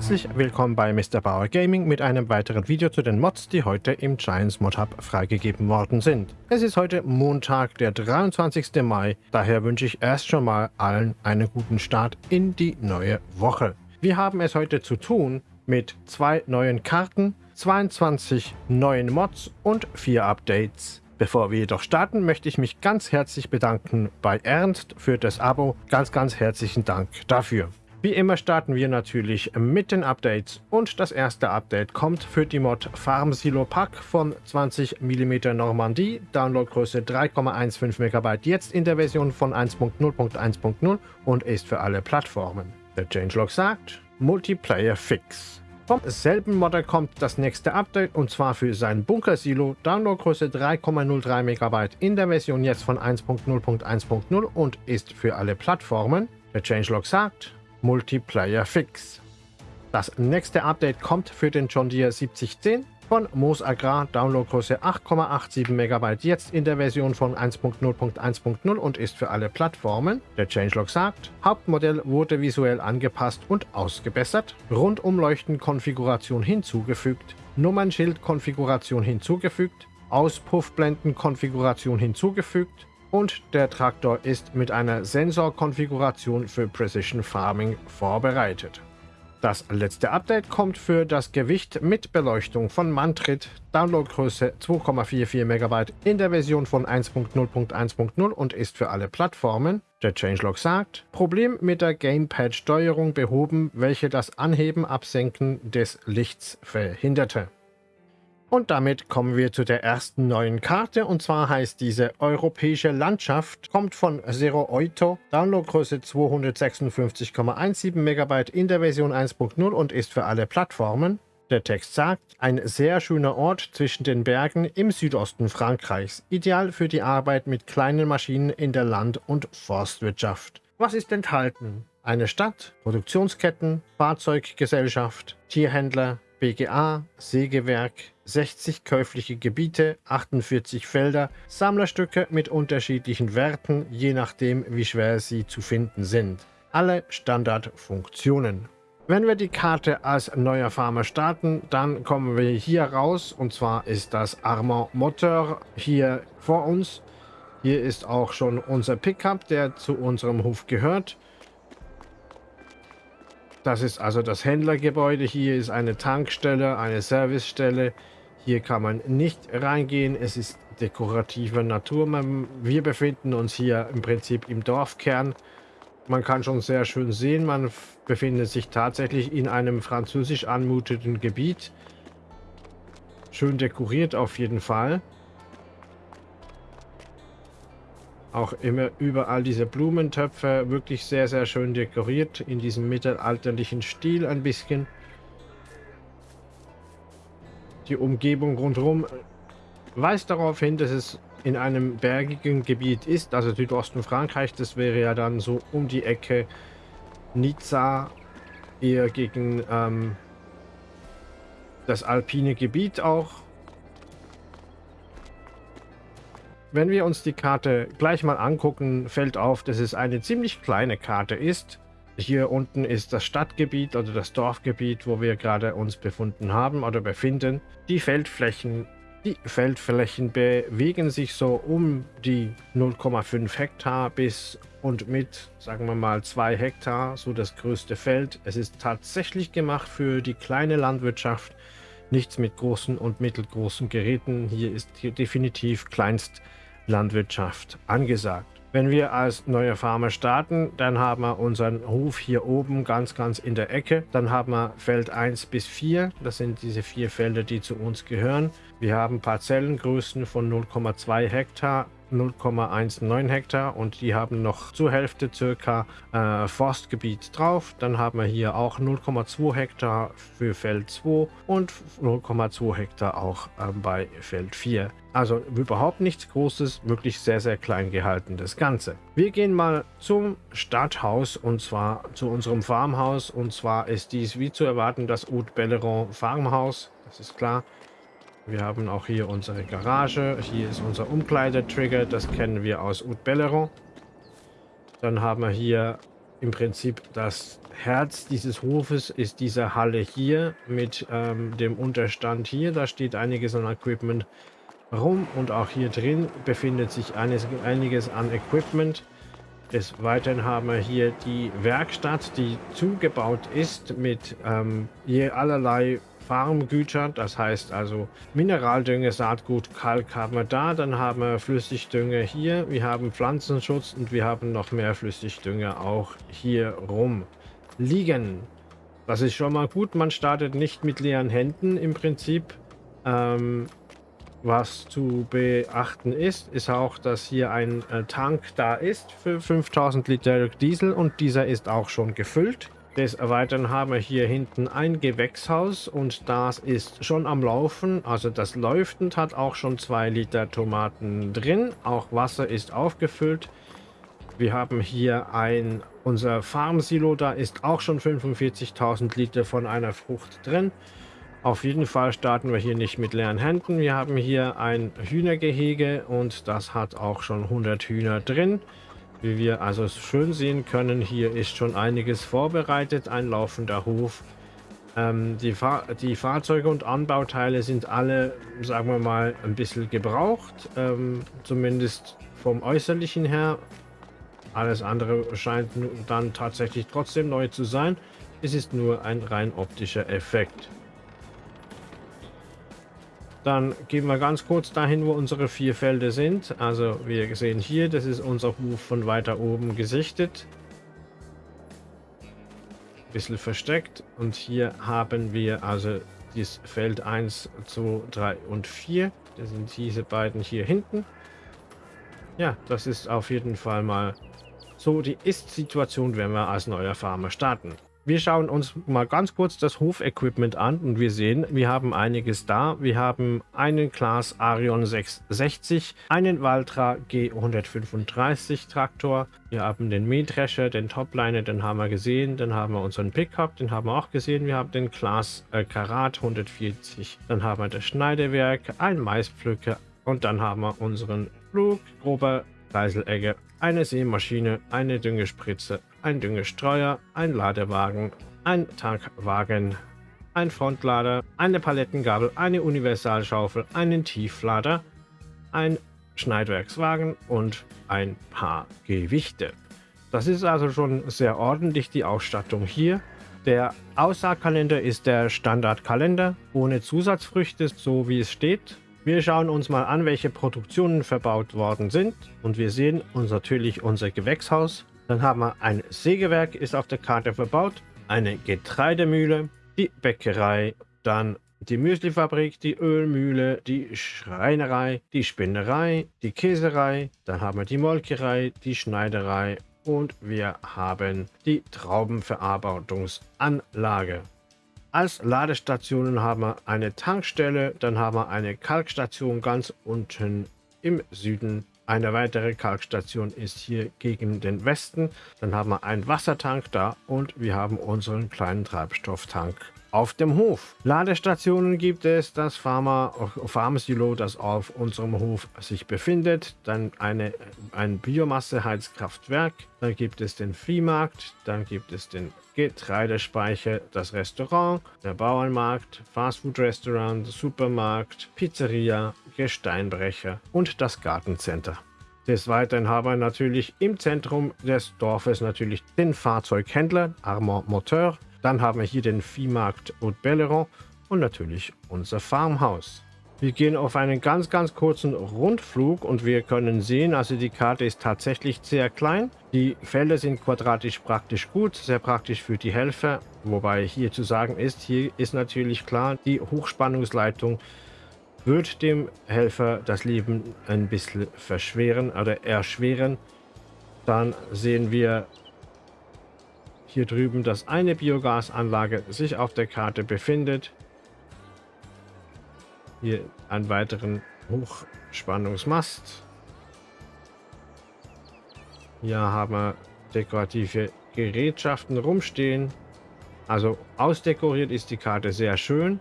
Herzlich willkommen bei Mr. Bauer Gaming mit einem weiteren Video zu den Mods, die heute im Giants Mod Hub freigegeben worden sind. Es ist heute Montag, der 23. Mai, daher wünsche ich erst schon mal allen einen guten Start in die neue Woche. Wir haben es heute zu tun mit zwei neuen Karten, 22 neuen Mods und vier Updates. Bevor wir jedoch starten, möchte ich mich ganz herzlich bedanken bei Ernst für das Abo. Ganz, ganz herzlichen Dank dafür. Wie immer starten wir natürlich mit den Updates und das erste Update kommt für die Mod Farm Silo Pack von 20 mm Normandie, Downloadgröße 3,15 MB, jetzt in der Version von 1.0.1.0 und ist für alle Plattformen. Der Changelog sagt, Multiplayer Fix. Vom selben Modder kommt das nächste Update und zwar für sein Bunker-Silo, Downloadgröße 3,03 MB in der Version jetzt von 1.0.1.0 und ist für alle Plattformen. Der Changelog sagt, Multiplayer Fix. Das nächste Update kommt für den John Deere 7010 von Moos Agrar, Downloadgröße 8,87 MB, jetzt in der Version von 1.0.1.0 und ist für alle Plattformen. Der Changelog sagt, Hauptmodell wurde visuell angepasst und ausgebessert, Rundumleuchten-Konfiguration hinzugefügt, Nummernschild-Konfiguration hinzugefügt, Auspuffblenden-Konfiguration hinzugefügt, und der Traktor ist mit einer Sensorkonfiguration für Precision Farming vorbereitet. Das letzte Update kommt für das Gewicht mit Beleuchtung von Mantrit, Downloadgröße 2,44 MB in der Version von 1.0.1.0 und ist für alle Plattformen. Der Changelog sagt, Problem mit der Gamepad-Steuerung behoben, welche das Anheben-Absenken des Lichts verhinderte. Und damit kommen wir zu der ersten neuen Karte und zwar heißt diese Europäische Landschaft, kommt von Zero Oito, Downloadgröße 256,17 MB in der Version 1.0 und ist für alle Plattformen. Der Text sagt, ein sehr schöner Ort zwischen den Bergen im Südosten Frankreichs, ideal für die Arbeit mit kleinen Maschinen in der Land- und Forstwirtschaft. Was ist enthalten? Eine Stadt, Produktionsketten, Fahrzeuggesellschaft, Tierhändler, BGA, Sägewerk, 60 käufliche Gebiete, 48 Felder, Sammlerstücke mit unterschiedlichen Werten, je nachdem wie schwer sie zu finden sind. Alle Standardfunktionen. Wenn wir die Karte als neuer Farmer starten, dann kommen wir hier raus und zwar ist das Armand Motor hier vor uns. Hier ist auch schon unser Pickup, der zu unserem Hof gehört. Das ist also das Händlergebäude. Hier ist eine Tankstelle, eine Servicestelle. Hier kann man nicht reingehen. Es ist dekorative Natur. Wir befinden uns hier im Prinzip im Dorfkern. Man kann schon sehr schön sehen, man befindet sich tatsächlich in einem französisch anmutenden Gebiet. Schön dekoriert auf jeden Fall. Auch immer überall diese Blumentöpfe, wirklich sehr, sehr schön dekoriert, in diesem mittelalterlichen Stil ein bisschen. Die Umgebung rundherum weist darauf hin, dass es in einem bergigen Gebiet ist, also Südosten Frankreich, das wäre ja dann so um die Ecke Nizza, eher gegen ähm, das alpine Gebiet auch. Wenn wir uns die Karte gleich mal angucken, fällt auf, dass es eine ziemlich kleine Karte ist. Hier unten ist das Stadtgebiet oder das Dorfgebiet, wo wir gerade uns befunden haben oder befinden. Die Feldflächen, die Feldflächen bewegen sich so um die 0,5 Hektar bis und mit, sagen wir mal, 2 Hektar, so das größte Feld. Es ist tatsächlich gemacht für die kleine Landwirtschaft, nichts mit großen und mittelgroßen Geräten. Hier ist definitiv kleinst Landwirtschaft angesagt. Wenn wir als neue Farmer starten, dann haben wir unseren Hof hier oben ganz, ganz in der Ecke. Dann haben wir Feld 1 bis 4. Das sind diese vier Felder, die zu uns gehören. Wir haben Parzellengrößen von 0,2 Hektar 0,19 Hektar und die haben noch zur Hälfte circa äh, Forstgebiet drauf. Dann haben wir hier auch 0,2 Hektar für Feld 2 und 0,2 Hektar auch äh, bei Feld 4. Also überhaupt nichts Großes, wirklich sehr, sehr klein gehalten das Ganze. Wir gehen mal zum Stadthaus und zwar zu unserem Farmhaus. Und zwar ist dies wie zu erwarten das Haute Belleron Farmhaus. Das ist klar. Wir haben auch hier unsere Garage. Hier ist unser Umkleidetrigger. Das kennen wir aus Haute Belleron. Dann haben wir hier im Prinzip das Herz dieses Hofes ist diese Halle hier mit ähm, dem Unterstand hier. Da steht einiges an Equipment rum und auch hier drin befindet sich eines, einiges an Equipment. Des Weiteren haben wir hier die Werkstatt, die zugebaut ist mit ähm, je allerlei Farmgütern. Das heißt also Mineraldünger, Saatgut, Kalk haben wir da. Dann haben wir Flüssigdünger hier. Wir haben Pflanzenschutz und wir haben noch mehr Flüssigdünger auch hier rum liegen. Das ist schon mal gut. Man startet nicht mit leeren Händen im Prinzip. Ähm, was zu beachten ist, ist auch, dass hier ein äh, Tank da ist für 5000 Liter Diesel und dieser ist auch schon gefüllt. Des Weiteren haben wir hier hinten ein Gewächshaus und das ist schon am Laufen. Also das läuft und hat auch schon 2 Liter Tomaten drin. Auch Wasser ist aufgefüllt. Wir haben hier ein, unser Farmsilo, da ist auch schon 45.000 Liter von einer Frucht drin. Auf jeden Fall starten wir hier nicht mit leeren Händen. Wir haben hier ein Hühnergehege und das hat auch schon 100 Hühner drin. Wie wir also schön sehen können, hier ist schon einiges vorbereitet, ein laufender Hof. Ähm, die, Fahr die, Fahrzeuge und Anbauteile sind alle, sagen wir mal, ein bisschen gebraucht, ähm, zumindest vom Äußerlichen her. Alles andere scheint dann tatsächlich trotzdem neu zu sein. Es ist nur ein rein optischer Effekt. Dann gehen wir ganz kurz dahin, wo unsere vier Felder sind. Also wir sehen hier, das ist unser Hof von weiter oben gesichtet. Ein bisschen versteckt. Und hier haben wir also das Feld 1, 2, 3 und 4. Das sind diese beiden hier hinten. Ja, das ist auf jeden Fall mal so die Ist-Situation, wenn wir als neuer Farmer starten. Wir schauen uns mal ganz kurz das Hofequipment an und wir sehen, wir haben einiges da. Wir haben einen Class Arion 660, einen Valtra G135 Traktor, wir haben den Mähdrescher, den Topliner, den haben wir gesehen, dann haben wir unseren Pickup, den haben wir auch gesehen, wir haben den Class äh, Karat 140, dann haben wir das Schneidewerk, ein Maispflücker und dann haben wir unseren Flug, grober Kreiselegger, eine Sämaschine, eine Düngespritze, ein Düngestreuer, ein Ladewagen, ein Tankwagen, ein Frontlader, eine Palettengabel, eine Universalschaufel, einen Tieflader, ein Schneidwerkswagen und ein paar Gewichte. Das ist also schon sehr ordentlich die Ausstattung hier. Der Aussaatkalender ist der Standardkalender ohne Zusatzfrüchte, so wie es steht. Wir schauen uns mal an, welche Produktionen verbaut worden sind. Und wir sehen uns natürlich unser Gewächshaus, dann haben wir ein Sägewerk, ist auf der Karte verbaut, eine Getreidemühle, die Bäckerei, dann die Müslifabrik, die Ölmühle, die Schreinerei, die Spinnerei, die Käserei, dann haben wir die Molkerei, die Schneiderei und wir haben die Traubenverarbeitungsanlage. Als Ladestationen haben wir eine Tankstelle, dann haben wir eine Kalkstation ganz unten im Süden eine weitere Kalkstation ist hier gegen den Westen. Dann haben wir einen Wassertank da und wir haben unseren kleinen Treibstofftank auf dem Hof. Ladestationen gibt es, das Pharma, Pharmasilo, das auf unserem Hof sich befindet. Dann eine, ein Biomasseheizkraftwerk. Dann gibt es den Viehmarkt. Dann gibt es den Getreidespeicher, das Restaurant, der Bauernmarkt, Fastfood-Restaurant, Supermarkt, Pizzeria, Gesteinbrecher und das Gartencenter. Des Weiteren haben wir natürlich im Zentrum des Dorfes natürlich den Fahrzeughändler Armand Moteur. Dann haben wir hier den Viehmarkt Haute Belleron und natürlich unser Farmhaus. Wir gehen auf einen ganz, ganz kurzen Rundflug und wir können sehen, also die Karte ist tatsächlich sehr klein. Die Felder sind quadratisch praktisch gut, sehr praktisch für die Helfer. Wobei hier zu sagen ist, hier ist natürlich klar, die Hochspannungsleitung wird dem Helfer das Leben ein bisschen verschweren oder erschweren. Dann sehen wir hier drüben, dass eine Biogasanlage sich auf der Karte befindet. Hier einen weiteren Hochspannungsmast. Hier haben wir dekorative Gerätschaften rumstehen. Also ausdekoriert ist die Karte sehr schön.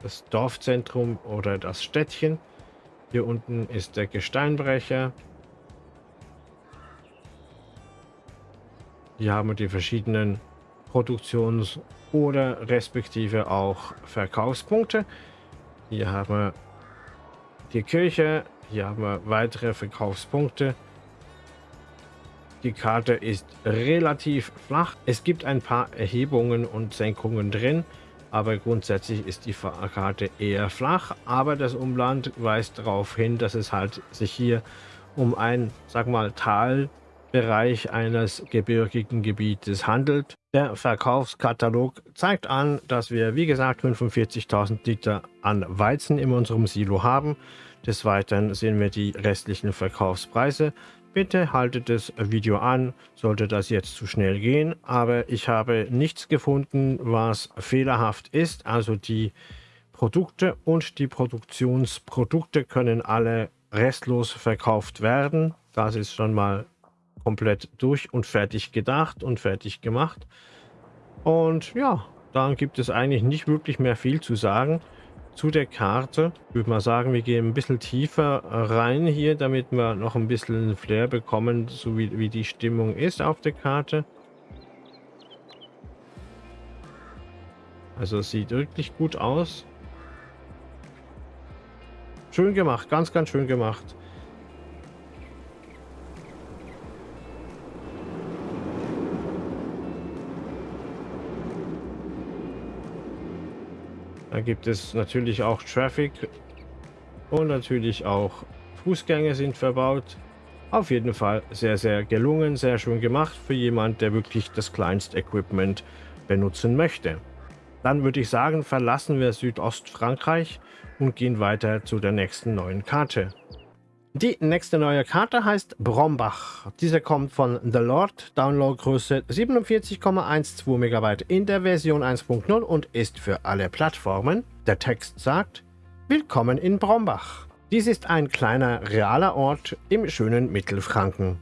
Das Dorfzentrum oder das Städtchen. Hier unten ist der Gesteinbrecher. Hier haben wir die verschiedenen Produktions- oder respektive auch Verkaufspunkte. Hier haben wir die Kirche. Hier haben wir weitere Verkaufspunkte. Die Karte ist relativ flach. Es gibt ein paar Erhebungen und Senkungen drin, aber grundsätzlich ist die Karte eher flach. Aber das Umland weist darauf hin, dass es halt sich hier um ein, sag mal, Talbereich eines gebirgigen Gebietes handelt. Der Verkaufskatalog zeigt an, dass wir, wie gesagt, 45.000 Liter an Weizen in unserem Silo haben. Des Weiteren sehen wir die restlichen Verkaufspreise. Bitte haltet das Video an, sollte das jetzt zu schnell gehen, aber ich habe nichts gefunden, was fehlerhaft ist. Also die Produkte und die Produktionsprodukte können alle restlos verkauft werden. Das ist schon mal komplett durch und fertig gedacht und fertig gemacht. Und ja, dann gibt es eigentlich nicht wirklich mehr viel zu sagen zu der Karte. Ich würde mal sagen, wir gehen ein bisschen tiefer rein hier, damit wir noch ein bisschen Flair bekommen, so wie, wie die Stimmung ist auf der Karte. Also es sieht wirklich gut aus. Schön gemacht, ganz, ganz schön gemacht. Da gibt es natürlich auch Traffic und natürlich auch Fußgänger sind verbaut. Auf jeden Fall sehr, sehr gelungen, sehr schön gemacht für jemand, der wirklich das kleinste Equipment benutzen möchte. Dann würde ich sagen, verlassen wir Südostfrankreich und gehen weiter zu der nächsten neuen Karte. Die nächste neue Karte heißt Brombach. Diese kommt von The Lord, Downloadgröße 47,12 MB in der Version 1.0 und ist für alle Plattformen. Der Text sagt, Willkommen in Brombach. Dies ist ein kleiner realer Ort im schönen Mittelfranken.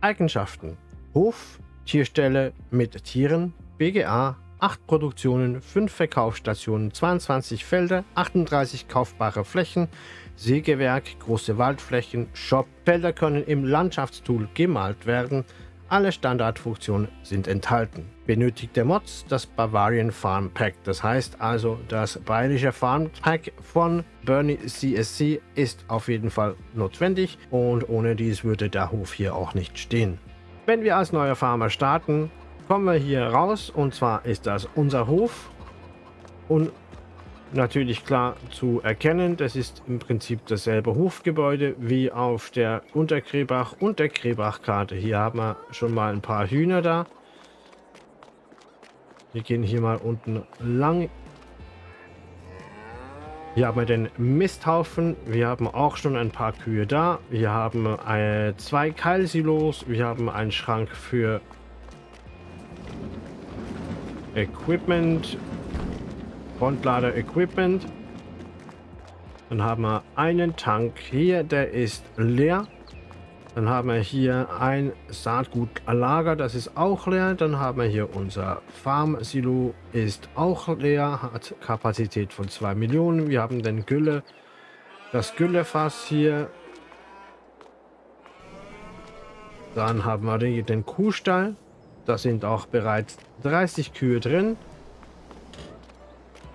Eigenschaften Hof, Tierstelle mit Tieren, BGA, 8 Produktionen, 5 Verkaufsstationen, 22 Felder, 38 kaufbare Flächen, Sägewerk, große Waldflächen, Shop, Felder können im Landschaftstool gemalt werden. Alle Standardfunktionen sind enthalten. Benötigt der Mods das Bavarian Farm Pack. Das heißt also, das bayerische Farm Pack von Bernie CSC ist auf jeden Fall notwendig und ohne dies würde der Hof hier auch nicht stehen. Wenn wir als neuer Farmer starten, kommen wir hier raus und zwar ist das unser Hof und natürlich klar zu erkennen. Das ist im Prinzip dasselbe Hofgebäude wie auf der Unterkrebach und der Krebach-Karte. Hier haben wir schon mal ein paar Hühner da. Wir gehen hier mal unten lang. Hier haben wir den Misthaufen. Wir haben auch schon ein paar Kühe da. Wir haben äh, zwei Keilsilos. Wir haben einen Schrank für Equipment Frontlader Equipment. Dann haben wir einen Tank hier, der ist leer. Dann haben wir hier ein Saatgutlager, das ist auch leer. Dann haben wir hier unser Farm-Silo, ist auch leer, hat Kapazität von 2 Millionen. Wir haben den Gülle, das Güllefass hier. Dann haben wir den Kuhstall, da sind auch bereits 30 Kühe drin.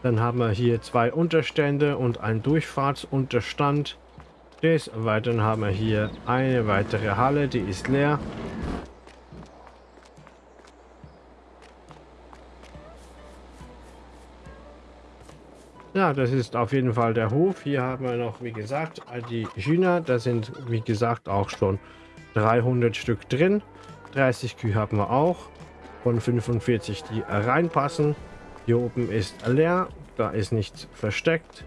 Dann haben wir hier zwei Unterstände und einen Durchfahrtsunterstand. Des Weiteren haben wir hier eine weitere Halle, die ist leer. Ja, das ist auf jeden Fall der Hof. Hier haben wir noch, wie gesagt, die Hühner. Da sind, wie gesagt, auch schon 300 Stück drin. 30 Kühe haben wir auch. Von 45, die reinpassen. Hier oben ist leer, da ist nichts versteckt.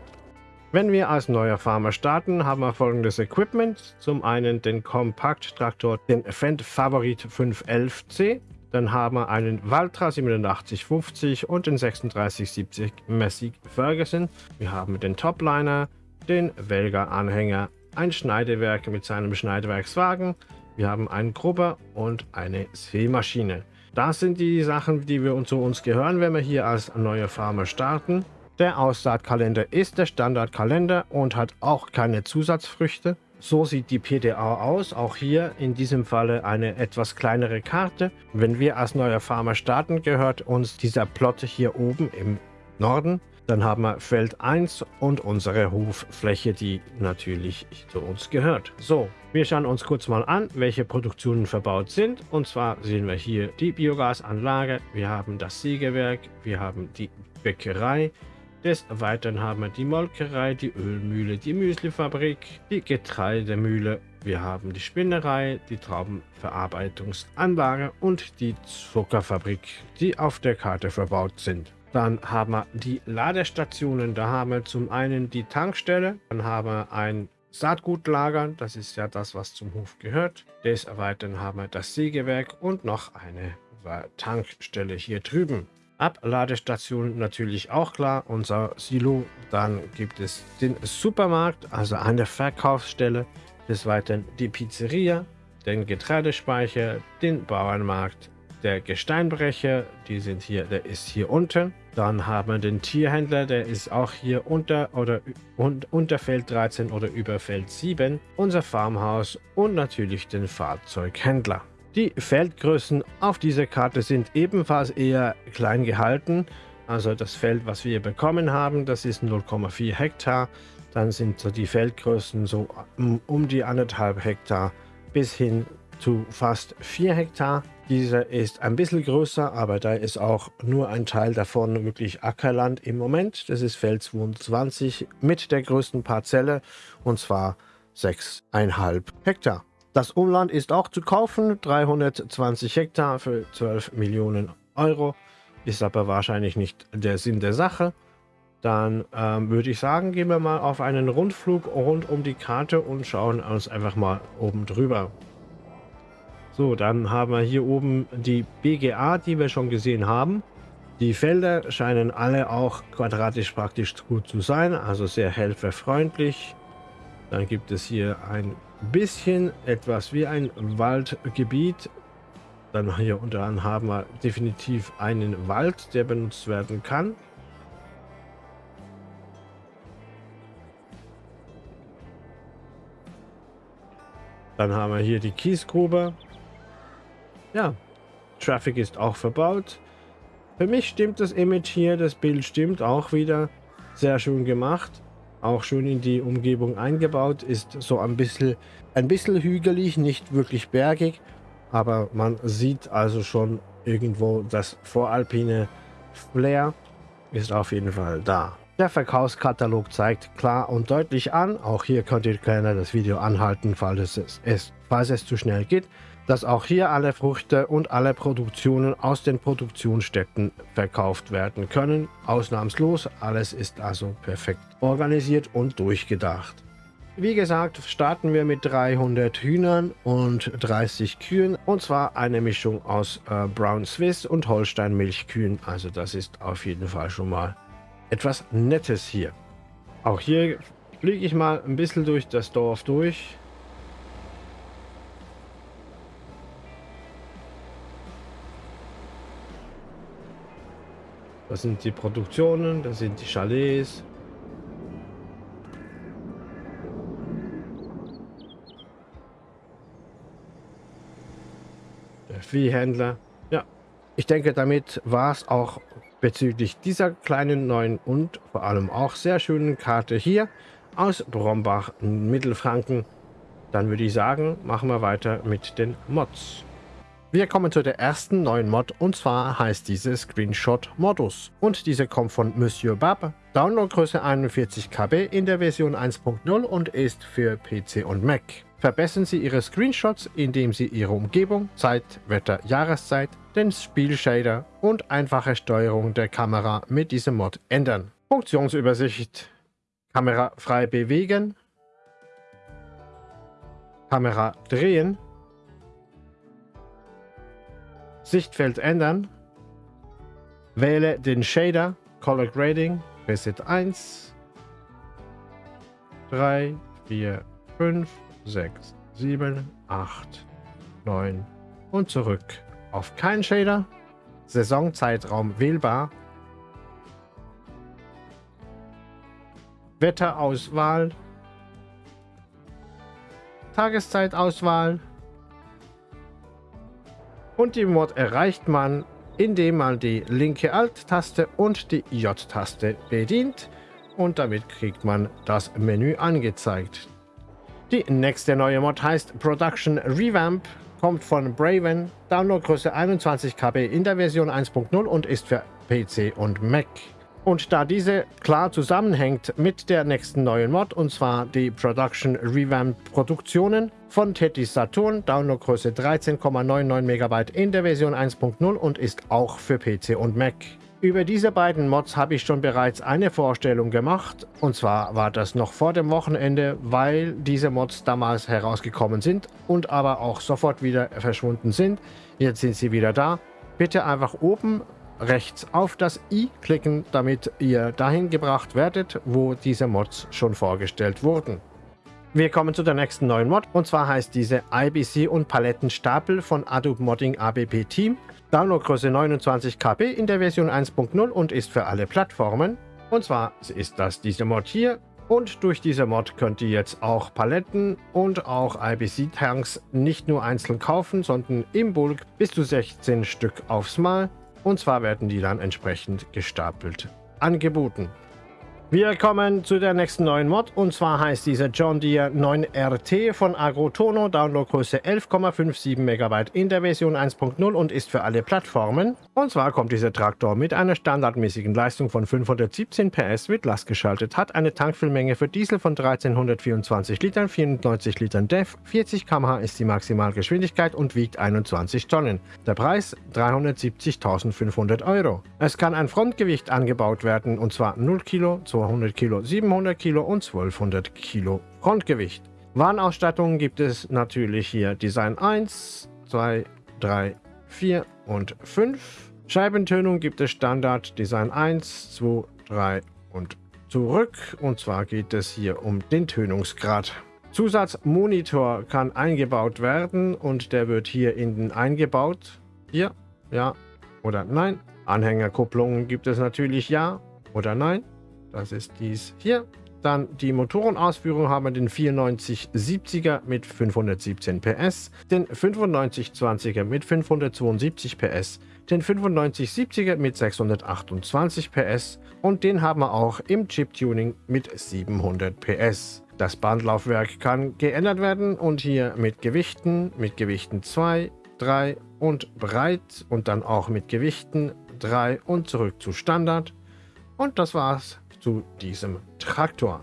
Wenn wir als neuer Farmer starten, haben wir folgendes Equipment. Zum einen den Kompakt-Traktor, den Fendt Favorit 511C. Dann haben wir einen Valtra 8750 und den 3670 Massey Ferguson. Wir haben den Topliner, den Welger-Anhänger, ein Schneidewerk mit seinem Schneidewerkswagen. Wir haben einen Grubber und eine Sämaschine. Das sind die Sachen, die wir zu uns gehören, wenn wir hier als neuer Farmer starten. Der Aussaatkalender ist der Standardkalender und hat auch keine Zusatzfrüchte. So sieht die PDA aus. Auch hier in diesem Falle eine etwas kleinere Karte. Wenn wir als neuer Farmer starten, gehört uns dieser Plot hier oben im Norden. Dann haben wir Feld 1 und unsere Hoffläche, die natürlich zu uns gehört. So, wir schauen uns kurz mal an, welche Produktionen verbaut sind. Und zwar sehen wir hier die Biogasanlage, wir haben das Sägewerk, wir haben die Bäckerei. Des Weiteren haben wir die Molkerei, die Ölmühle, die Müslifabrik, die Getreidemühle. Wir haben die Spinnerei, die Traubenverarbeitungsanlage und die Zuckerfabrik, die auf der Karte verbaut sind. Dann haben wir die Ladestationen. Da haben wir zum einen die Tankstelle, dann haben wir ein Saatgutlager, das ist ja das, was zum Hof gehört. Des Weiteren haben wir das Sägewerk und noch eine Tankstelle hier drüben. Abladestation natürlich auch klar, unser Silo. Dann gibt es den Supermarkt, also eine Verkaufsstelle. Des Weiteren die Pizzeria, den Getreidespeicher, den Bauernmarkt, der Gesteinbrecher, die sind hier, der ist hier unten. Dann haben wir den Tierhändler, der ist auch hier unter oder un, unter Feld 13 oder über Feld 7. Unser Farmhaus und natürlich den Fahrzeughändler. Die Feldgrößen auf dieser Karte sind ebenfalls eher klein gehalten. Also das Feld, was wir bekommen haben, das ist 0,4 Hektar. Dann sind so die Feldgrößen so um die anderthalb Hektar bis hin zu fast 4 Hektar. Dieser ist ein bisschen größer, aber da ist auch nur ein Teil davon wirklich Ackerland im Moment. Das ist Feld 22 mit der größten Parzelle und zwar 6,5 Hektar. Das Umland ist auch zu kaufen, 320 Hektar für 12 Millionen Euro. Ist aber wahrscheinlich nicht der Sinn der Sache. Dann ähm, würde ich sagen, gehen wir mal auf einen Rundflug rund um die Karte und schauen uns einfach mal oben drüber. So, dann haben wir hier oben die BGA, die wir schon gesehen haben. Die Felder scheinen alle auch quadratisch praktisch gut zu sein, also sehr helferfreundlich. Dann gibt es hier ein bisschen etwas wie ein Waldgebiet. Dann hier unter anderem haben wir definitiv einen Wald, der benutzt werden kann. Dann haben wir hier die Kiesgrube. Ja, Traffic ist auch verbaut. Für mich stimmt das Image hier, das Bild stimmt auch wieder. Sehr schön gemacht auch schön in die Umgebung eingebaut. Ist so ein bisschen, ein bisschen hügelig, nicht wirklich bergig. Aber man sieht also schon irgendwo das voralpine Flair ist auf jeden Fall da. Der Verkaufskatalog zeigt klar und deutlich an, auch hier könnt ihr gerne das Video anhalten, falls es, es, falls es zu schnell geht, dass auch hier alle Früchte und alle Produktionen aus den Produktionsstätten verkauft werden können. Ausnahmslos, alles ist also perfekt organisiert und durchgedacht. Wie gesagt, starten wir mit 300 Hühnern und 30 Kühen. Und zwar eine Mischung aus äh, Brown Swiss und Holstein Milchkühen. Also das ist auf jeden Fall schon mal etwas Nettes hier. Auch hier fliege ich mal ein bisschen durch das Dorf durch. Das sind die Produktionen, das sind die Chalets. Der Viehhändler. Ja, ich denke, damit war es auch bezüglich dieser kleinen neuen und vor allem auch sehr schönen Karte hier aus Brombach, Mittelfranken. Dann würde ich sagen, machen wir weiter mit den Mods. Wir kommen zu der ersten neuen Mod und zwar heißt diese Screenshot Modus. Und diese kommt von Monsieur Bab, Downloadgröße 41 KB in der Version 1.0 und ist für PC und Mac. Verbessern Sie Ihre Screenshots, indem Sie Ihre Umgebung, Zeit, Wetter, Jahreszeit, den Spielshader und einfache Steuerung der Kamera mit diesem Mod ändern. Funktionsübersicht Kamera frei bewegen Kamera drehen Sichtfeld ändern. Wähle den Shader, Color Grading, Preset 1, 3, 4, 5, 6, 7, 8, 9 und zurück auf kein Shader. Saisonzeitraum wählbar. Wetterauswahl, Tageszeitauswahl und die Mod erreicht man, indem man die linke Alt-Taste und die J-Taste bedient und damit kriegt man das Menü angezeigt. Die nächste neue Mod heißt Production Revamp, kommt von Braven, Downloadgröße 21 KB in der Version 1.0 und ist für PC und Mac. Und da diese klar zusammenhängt mit der nächsten neuen Mod, und zwar die Production Revamp Produktionen von Teddy Saturn, Downloadgröße 13,99 MB in der Version 1.0 und ist auch für PC und Mac. Über diese beiden Mods habe ich schon bereits eine Vorstellung gemacht und zwar war das noch vor dem Wochenende, weil diese Mods damals herausgekommen sind und aber auch sofort wieder verschwunden sind. Jetzt sind sie wieder da. Bitte einfach oben rechts auf das i klicken, damit ihr dahin gebracht werdet, wo diese Mods schon vorgestellt wurden. Wir kommen zu der nächsten neuen Mod und zwar heißt diese IBC und Palettenstapel von Adobe Modding ABP Team. Downloadgröße 29 KB in der Version 1.0 und ist für alle Plattformen. Und zwar ist das diese Mod hier. Und durch diese Mod könnt ihr jetzt auch Paletten und auch IBC-Tanks nicht nur einzeln kaufen, sondern im Bulk bis zu 16 Stück aufs Mal. Und zwar werden die dann entsprechend gestapelt angeboten. Wir kommen zu der nächsten neuen Mod und zwar heißt dieser John Deere 9RT von Agrotono, Downloadgröße 11,57 MB in der Version 1.0 und ist für alle Plattformen. Und zwar kommt dieser Traktor mit einer standardmäßigen Leistung von 517 PS, wird lastgeschaltet, hat eine Tankfüllmenge für Diesel von 1324 Litern, 94 Litern DEF, 40 km/h ist die Maximalgeschwindigkeit und wiegt 21 Tonnen. Der Preis 370.500 Euro. Es kann ein Frontgewicht angebaut werden und zwar 0 Kilo, 2 200 Kilo, 700 Kilo und 1200 Kilo Frontgewicht. Warnausstattungen gibt es natürlich hier Design 1, 2, 3, 4 und 5. Scheibentönung gibt es Standard Design 1, 2, 3 und zurück. Und zwar geht es hier um den Tönungsgrad. Zusatzmonitor kann eingebaut werden und der wird hier innen eingebaut. Hier, ja oder nein. Anhängerkupplungen gibt es natürlich ja oder nein. Das ist dies hier. Dann die Motorenausführung haben wir den 9470er mit 517 PS, den 9520er mit 572 PS, den 9570er mit 628 PS und den haben wir auch im Chip-Tuning mit 700 PS. Das Bandlaufwerk kann geändert werden und hier mit Gewichten, mit Gewichten 2, 3 und breit und dann auch mit Gewichten 3 und zurück zu Standard. Und das war's zu diesem Traktor.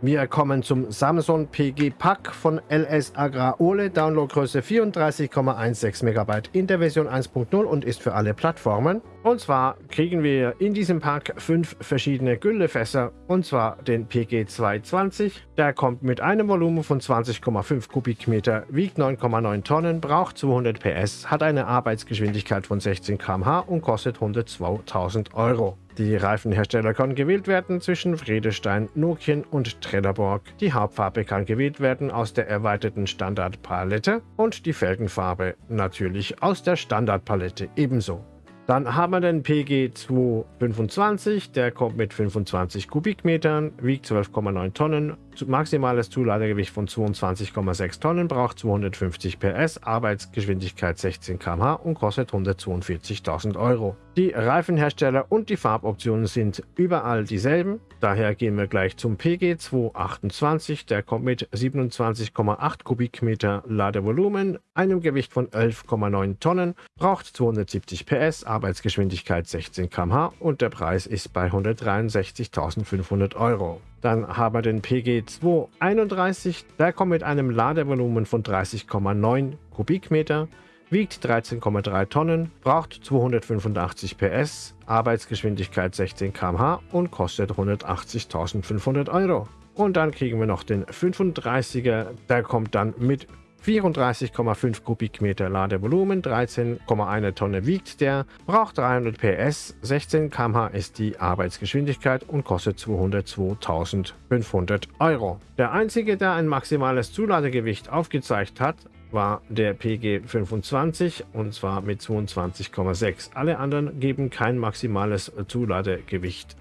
Wir kommen zum Samsung PG Pack von LS Agrar Ole, Downloadgröße 34,16 MB in der Version 1.0 und ist für alle Plattformen. Und zwar kriegen wir in diesem Pack fünf verschiedene Güllefässer und zwar den PG 220. Der kommt mit einem Volumen von 20,5 Kubikmeter, wiegt 9,9 Tonnen, braucht 200 PS, hat eine Arbeitsgeschwindigkeit von 16 km/h und kostet 102.000 Euro. Die Reifenhersteller können gewählt werden zwischen Friedestein, Nokian und Trelleborg. Die Hauptfarbe kann gewählt werden aus der erweiterten Standardpalette und die Felgenfarbe natürlich aus der Standardpalette ebenso. Dann haben wir den PG 225, der kommt mit 25 Kubikmetern, wiegt 12,9 Tonnen, maximales Zuladegewicht von 22,6 Tonnen, braucht 250 PS, Arbeitsgeschwindigkeit 16 km/h und kostet 142.000 Euro. Die Reifenhersteller und die Farboptionen sind überall dieselben, daher gehen wir gleich zum PG 228, der kommt mit 27,8 Kubikmeter Ladevolumen, einem Gewicht von 11,9 Tonnen, braucht 270 PS, Arbeitsgeschwindigkeit 16 km/h und der Preis ist bei 163.500 Euro. Dann haben wir den PG 231, der kommt mit einem Ladevolumen von 30,9 Kubikmeter, wiegt 13,3 Tonnen, braucht 285 PS, Arbeitsgeschwindigkeit 16 km/h und kostet 180.500 Euro. Und dann kriegen wir noch den 35er, der kommt dann mit 34,5 Kubikmeter Ladevolumen, 13,1 Tonne wiegt der, braucht 300 PS, 16 km/h ist die Arbeitsgeschwindigkeit und kostet 202.500 Euro. Der einzige, der ein maximales Zuladegewicht aufgezeigt hat, war der PG 25 und zwar mit 22,6. Alle anderen geben kein maximales Zuladegewicht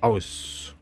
aus.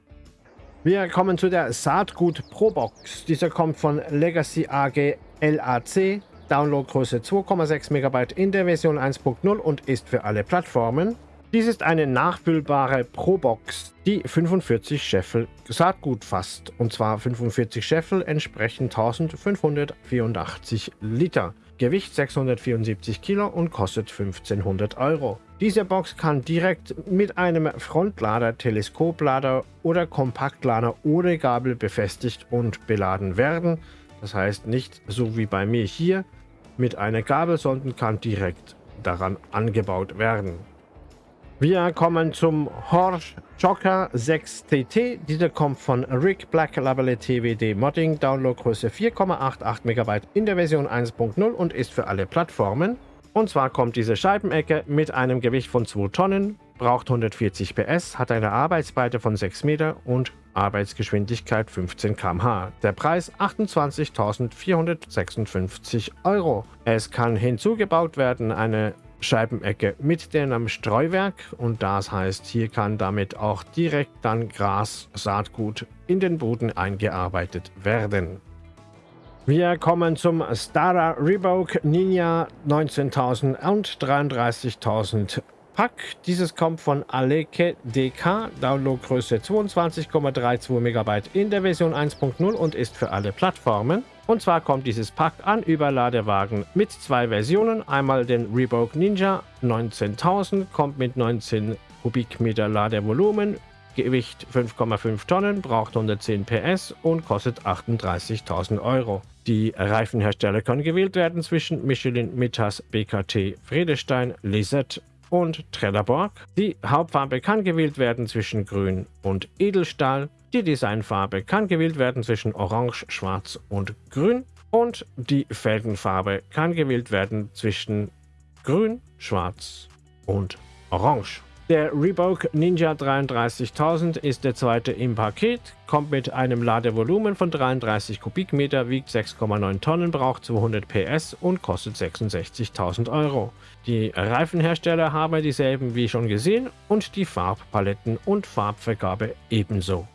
Wir kommen zu der Saatgut Pro Box. Dieser kommt von Legacy AG LAC. Downloadgröße 2,6 MB in der Version 1.0 und ist für alle Plattformen. Dies ist eine nachfüllbare Pro-Box, die 45 Scheffel Saatgut fasst. Und zwar 45 Scheffel entsprechen 1584 Liter. Gewicht 674 Kilo und kostet 1500 Euro. Diese Box kann direkt mit einem Frontlader, Teleskoplader oder Kompaktlader ohne Gabel befestigt und beladen werden. Das heißt nicht so wie bei mir hier mit einer Gabel, sondern kann direkt daran angebaut werden. Wir kommen zum Horsch Joker 6TT. Dieser kommt von Rick Black Label TWD Modding. Downloadgröße 4,88 MB in der Version 1.0 und ist für alle Plattformen. Und zwar kommt diese Scheibenecke mit einem Gewicht von 2 Tonnen, braucht 140 PS, hat eine Arbeitsbreite von 6 Meter und Arbeitsgeschwindigkeit 15 km/h. Der Preis 28.456 Euro. Es kann hinzugebaut werden eine Scheibenecke mit dem Streuwerk und das heißt, hier kann damit auch direkt dann Gras, Saatgut in den Boden eingearbeitet werden. Wir kommen zum Stara Revoke Ninja 19.000 und 33.000 Pack. Dieses kommt von Aleke DK, Downloadgröße 22,32 MB in der Version 1.0 und ist für alle Plattformen. Und zwar kommt dieses Pack an Überladewagen mit zwei Versionen. Einmal den Reebok Ninja 19.000, kommt mit 19 Kubikmeter Ladevolumen, Gewicht 5,5 Tonnen, braucht 110 PS und kostet 38.000 Euro. Die Reifenhersteller können gewählt werden zwischen Michelin, Mittas, BKT, Friedestein, Lisette und Trelleborg. Die Hauptfarbe kann gewählt werden zwischen Grün und Edelstahl. Die Designfarbe kann gewählt werden zwischen Orange, Schwarz und Grün. Und die Felgenfarbe kann gewählt werden zwischen Grün, Schwarz und Orange. Der Reebok Ninja 33000 ist der zweite im Paket, kommt mit einem Ladevolumen von 33 Kubikmeter, wiegt 6,9 Tonnen, braucht 200 PS und kostet 66.000 Euro. Die Reifenhersteller haben dieselben wie schon gesehen und die Farbpaletten und Farbvergabe ebenso.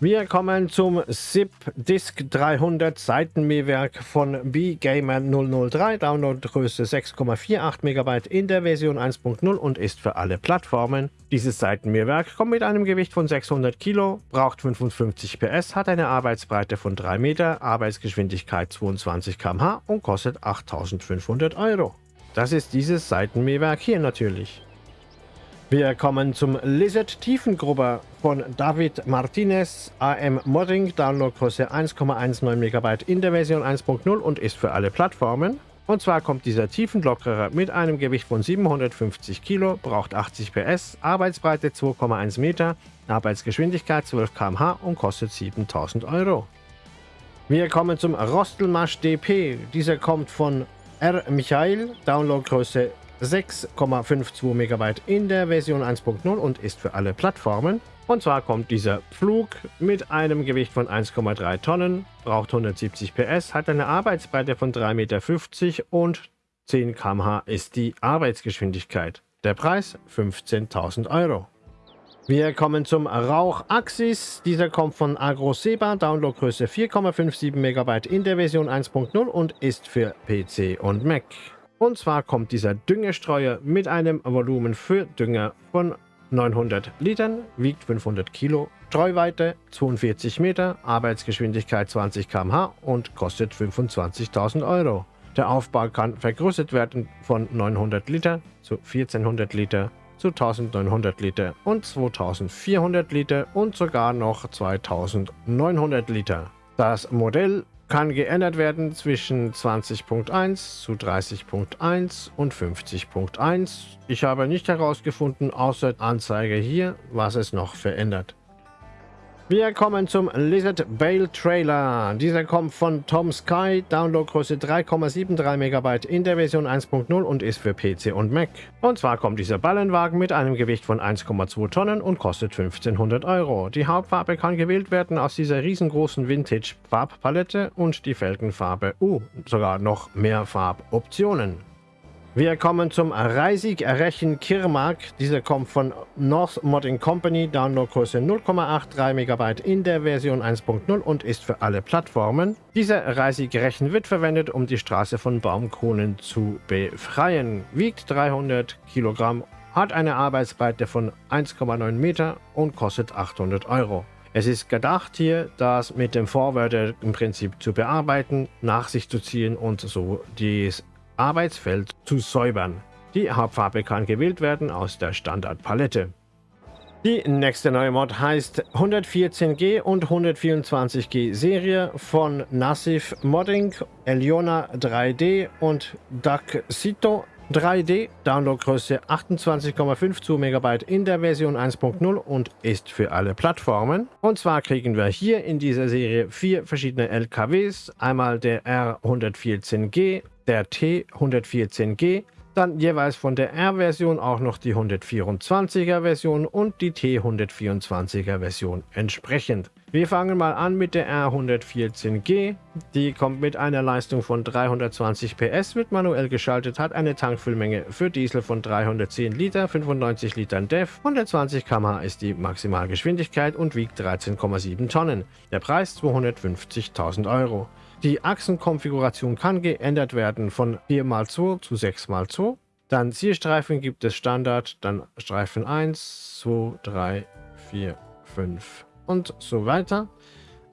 Wir kommen zum SIP Disk 300 Seitenmähwerk von B-Gamer 003, Downloadgröße 6,48 MB in der Version 1.0 und ist für alle Plattformen. Dieses Seitenmähwerk kommt mit einem Gewicht von 600 Kilo, braucht 55 PS, hat eine Arbeitsbreite von 3 Meter, Arbeitsgeschwindigkeit 22 km/h und kostet 8500 Euro. Das ist dieses Seitenmähwerk hier natürlich. Wir kommen zum Lizard Tiefengrubber von David Martinez AM Modding, Downloadgröße 1,19 MB in der Version 1.0 und ist für alle Plattformen. Und zwar kommt dieser Tiefenlockerer mit einem Gewicht von 750 Kilo, braucht 80 PS, Arbeitsbreite 2,1 Meter, Arbeitsgeschwindigkeit 12 km/h und kostet 7000 Euro. Wir kommen zum Rostelmasch DP. Dieser kommt von R. Michael, Downloadgröße 6,52 MB in der Version 1.0 und ist für alle Plattformen. Und zwar kommt dieser Flug mit einem Gewicht von 1,3 Tonnen, braucht 170 PS, hat eine Arbeitsbreite von 3,50 Meter und 10 km/h ist die Arbeitsgeschwindigkeit. Der Preis 15.000 Euro. Wir kommen zum Rauch Axis. Dieser kommt von AgroSeba, Downloadgröße 4,57 MB in der Version 1.0 und ist für PC und Mac. Und zwar kommt dieser Düngestreuer mit einem Volumen für Dünger von 900 Litern, wiegt 500 Kilo, Streuweite 42 Meter, Arbeitsgeschwindigkeit 20 km/h und kostet 25.000 Euro. Der Aufbau kann vergrößert werden von 900 Liter zu 1400 Liter zu 1900 Liter und 2400 Liter und sogar noch 2900 Liter. Das Modell kann geändert werden zwischen 20.1 zu 30.1 und 50.1. Ich habe nicht herausgefunden, außer Anzeige hier, was es noch verändert. Wir kommen zum Lizard Bale Trailer. Dieser kommt von Tom Sky, Downloadgröße 3,73 MB in der Version 1.0 und ist für PC und Mac. Und zwar kommt dieser Ballenwagen mit einem Gewicht von 1,2 Tonnen und kostet 1500 Euro. Die Hauptfarbe kann gewählt werden aus dieser riesengroßen Vintage Farbpalette und die Felgenfarbe, uh, sogar noch mehr Farboptionen. Wir kommen zum Reisig Rechen Kirmark. Dieser kommt von North Modding Company, Downloadgröße 0,83 MB in der Version 1.0 und ist für alle Plattformen. Dieser Reisig Rechen wird verwendet, um die Straße von Baumkronen zu befreien. Wiegt 300 Kilogramm, hat eine Arbeitsbreite von 1,9 Meter und kostet 800 Euro. Es ist gedacht hier, das mit dem Vorwärter im Prinzip zu bearbeiten, nach sich zu ziehen und so das Arbeitsfeld zu säubern. Die Hauptfarbe kann gewählt werden aus der Standardpalette. Die nächste neue Mod heißt 114G und 124G Serie von Nassif Modding, Eliona 3D und Daxito 3D. Downloadgröße 28,52 MB in der Version 1.0 und ist für alle Plattformen. Und zwar kriegen wir hier in dieser Serie vier verschiedene LKWs. Einmal der R114G, der T114G, dann jeweils von der R-Version auch noch die 124er Version und die T124er Version entsprechend. Wir fangen mal an mit der R114G. Die kommt mit einer Leistung von 320 PS, wird manuell geschaltet, hat eine Tankfüllmenge für Diesel von 310 Liter, 95 Litern DEF, 120 km/h ist die Maximalgeschwindigkeit und wiegt 13,7 Tonnen. Der Preis 250.000 Euro. Die Achsenkonfiguration kann geändert werden von 4x2 zu 6x2. Dann Zielstreifen gibt es Standard, dann Streifen 1, 2, 3, 4, 5 und so weiter.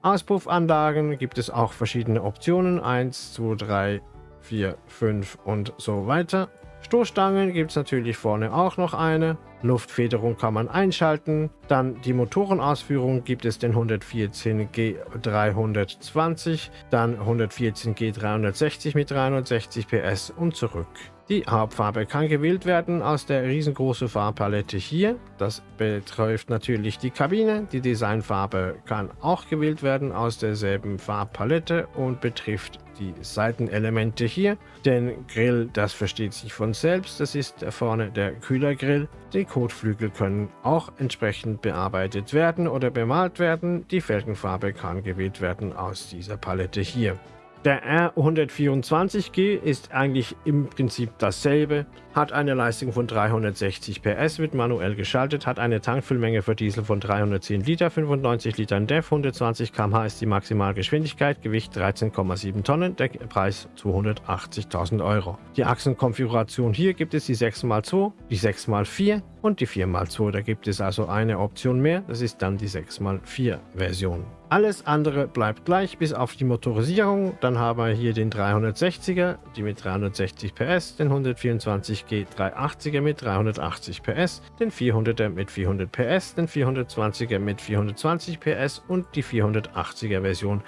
Auspuffanlagen gibt es auch verschiedene Optionen, 1, 2, 3, 4, 5 und so weiter. Stoßstangen gibt es natürlich vorne auch noch eine. Luftfederung kann man einschalten. Dann die Motorenausführung gibt es den 114G 320, dann 114G 360 mit 360 PS und zurück. Die Hauptfarbe kann gewählt werden aus der riesengroßen Farbpalette hier. Das betrifft natürlich die Kabine. Die Designfarbe kann auch gewählt werden aus derselben Farbpalette und betrifft die Seitenelemente hier. Den Grill, das versteht sich von selbst. Das ist vorne der Kühlergrill. Die Kotflügel können auch entsprechend bearbeitet werden oder bemalt werden. Die Felgenfarbe kann gewählt werden aus dieser Palette hier. Der R124G ist eigentlich im Prinzip dasselbe, hat eine Leistung von 360 PS, wird manuell geschaltet, hat eine Tankfüllmenge für Diesel von 310 Liter, 95 Litern DEF, 120 km/h ist die Maximalgeschwindigkeit, Gewicht 13,7 Tonnen, der Preis 280.000 Euro. Die Achsenkonfiguration hier gibt es die 6x2, die 6x4 und die 4x2. Da gibt es also eine Option mehr, das ist dann die 6x4 Version. Alles andere bleibt gleich, bis auf die Motorisierung. Dann haben wir hier den 360er, die mit 360 PS, den 124G 380er mit 380 PS, den 400er mit 400 PS, den 420er mit 420 PS und die 480er Version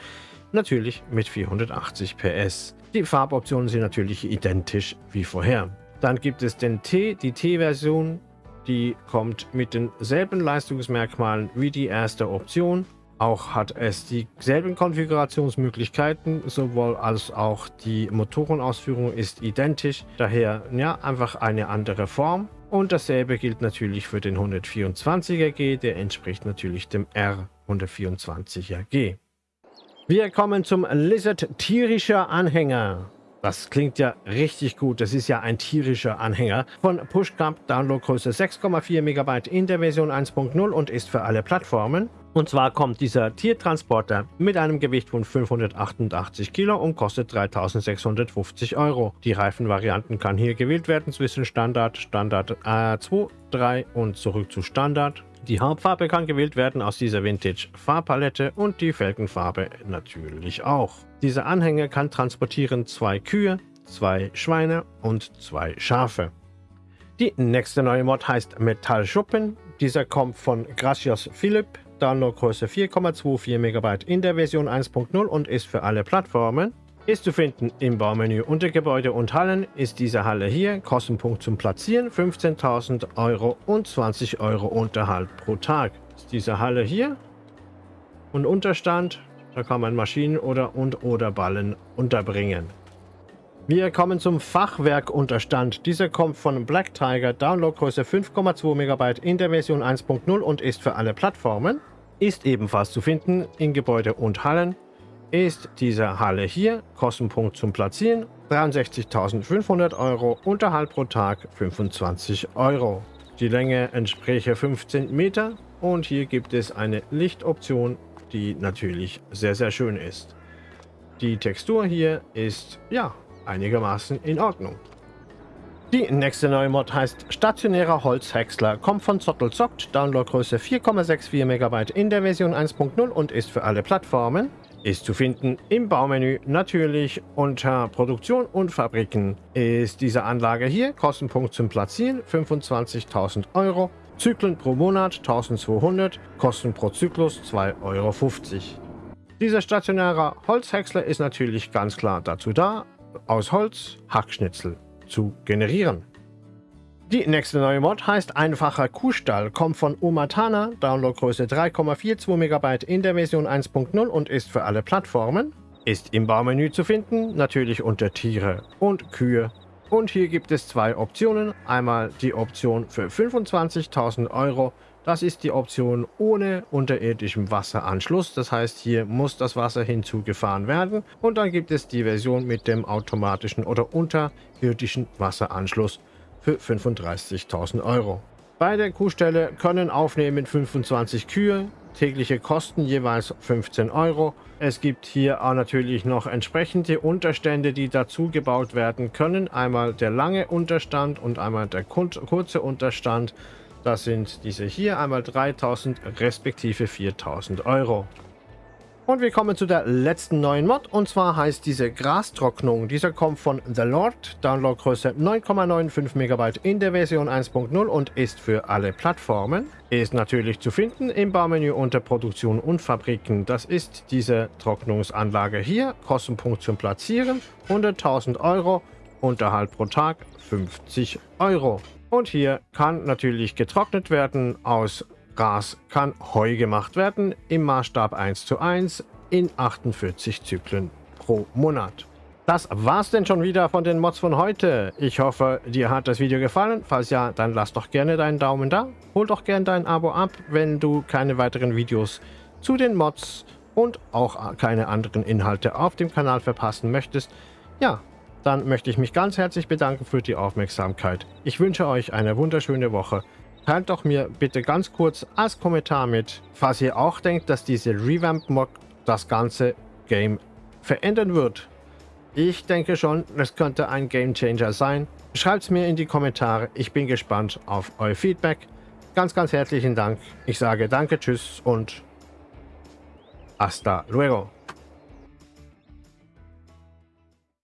natürlich mit 480 PS. Die Farboptionen sind natürlich identisch wie vorher. Dann gibt es den T, die T-Version, die kommt mit denselben Leistungsmerkmalen wie die erste Option. Auch hat es dieselben Konfigurationsmöglichkeiten, sowohl als auch die Motorenausführung ist identisch. Daher ja einfach eine andere Form. Und dasselbe gilt natürlich für den 124er G, der entspricht natürlich dem R124er G. Wir kommen zum Lizard tierischer Anhänger. Das klingt ja richtig gut. Das ist ja ein tierischer Anhänger von Pushcamp, Downloadgröße 6,4 MB in der Version 1.0 und ist für alle Plattformen. Und zwar kommt dieser Tiertransporter mit einem Gewicht von 588 Kilo und kostet 3650 Euro. Die Reifenvarianten kann hier gewählt werden zwischen Standard, Standard A2, 3 und zurück zu Standard. Die Hauptfarbe kann gewählt werden aus dieser Vintage Farbpalette und die Felgenfarbe natürlich auch. Dieser Anhänger kann transportieren zwei Kühe, zwei Schweine und zwei Schafe. Die nächste neue Mod heißt Metallschuppen. Dieser kommt von Gracios Philipp, Downloadgröße 4,24 MB in der Version 1.0 und ist für alle Plattformen. Ist zu finden im Baumenü unter Gebäude und Hallen ist diese Halle hier. Kostenpunkt zum Platzieren 15.000 Euro und 20 Euro Unterhalt pro Tag. Ist diese Halle hier. Und Unterstand, da kann man Maschinen oder und oder Ballen unterbringen. Wir kommen zum Fachwerkunterstand. Dieser kommt von Black Tiger, Downloadgröße 5,2 MB in der Version 1.0 und ist für alle Plattformen. Ist ebenfalls zu finden in Gebäude und Hallen ist diese Halle hier, Kostenpunkt zum Platzieren 63.500 Euro, Unterhalt pro Tag 25 Euro. Die Länge entspräche 15 Meter und hier gibt es eine Lichtoption, die natürlich sehr sehr schön ist. Die Textur hier ist ja einigermaßen in Ordnung. Die nächste neue Mod heißt Stationärer Holzhäcksler, kommt von Zottelzockt, Downloadgröße 4,64 MB in der Version 1.0 und ist für alle Plattformen. Ist zu finden im Baumenü, natürlich unter Produktion und Fabriken. Ist diese Anlage hier, Kostenpunkt zum Platzieren 25.000 Euro, Zyklen pro Monat 1200, Kosten pro Zyklus 2,50 Euro. Dieser stationäre Holzhäcksler ist natürlich ganz klar dazu da, aus Holz Hackschnitzel zu generieren. Die nächste neue Mod heißt Einfacher Kuhstall, kommt von Umatana, Downloadgröße 3,42 MB in der Version 1.0 und ist für alle Plattformen. Ist im Baumenü zu finden, natürlich unter Tiere und Kühe. Und hier gibt es zwei Optionen. Einmal die Option für 25.000 Euro das ist die Option ohne unterirdischem Wasseranschluss. Das heißt, hier muss das Wasser hinzugefahren werden. Und dann gibt es die Version mit dem automatischen oder unterirdischen Wasseranschluss für 35.000 Euro. Bei der Kuhstelle können aufnehmen 25 Kühe, tägliche Kosten jeweils 15 Euro. Es gibt hier auch natürlich noch entsprechende Unterstände, die dazu gebaut werden können. Einmal der lange Unterstand und einmal der kurze Unterstand. Das sind diese hier, einmal 3000 respektive 4000 Euro. Und wir kommen zu der letzten neuen Mod und zwar heißt diese Grastrocknung. Dieser kommt von The Lord, Downloadgröße 9,95 MB in der Version 1.0 und ist für alle Plattformen. Ist natürlich zu finden im Baumenü unter Produktion und Fabriken. Das ist diese Trocknungsanlage hier. Kostenpunkt zum Platzieren 100.000 Euro. Unterhalt pro Tag 50 Euro. Und hier kann natürlich getrocknet werden. Aus Gras kann Heu gemacht werden im Maßstab 1 zu 1 in 48 Zyklen pro Monat. Das war's denn schon wieder von den Mods von heute. Ich hoffe, dir hat das Video gefallen. Falls ja, dann lass doch gerne deinen Daumen da. Hol doch gerne dein Abo ab, wenn du keine weiteren Videos zu den Mods und auch keine anderen Inhalte auf dem Kanal verpassen möchtest. Ja, dann möchte ich mich ganz herzlich bedanken für die Aufmerksamkeit. Ich wünsche euch eine wunderschöne Woche. Teilt doch mir bitte ganz kurz als Kommentar mit, falls ihr auch denkt, dass diese Revamp-Mod das ganze Game verändern wird. Ich denke schon, es könnte ein Game Changer sein. Schreibt es mir in die Kommentare. Ich bin gespannt auf euer Feedback. Ganz, ganz herzlichen Dank. Ich sage danke, tschüss und hasta luego.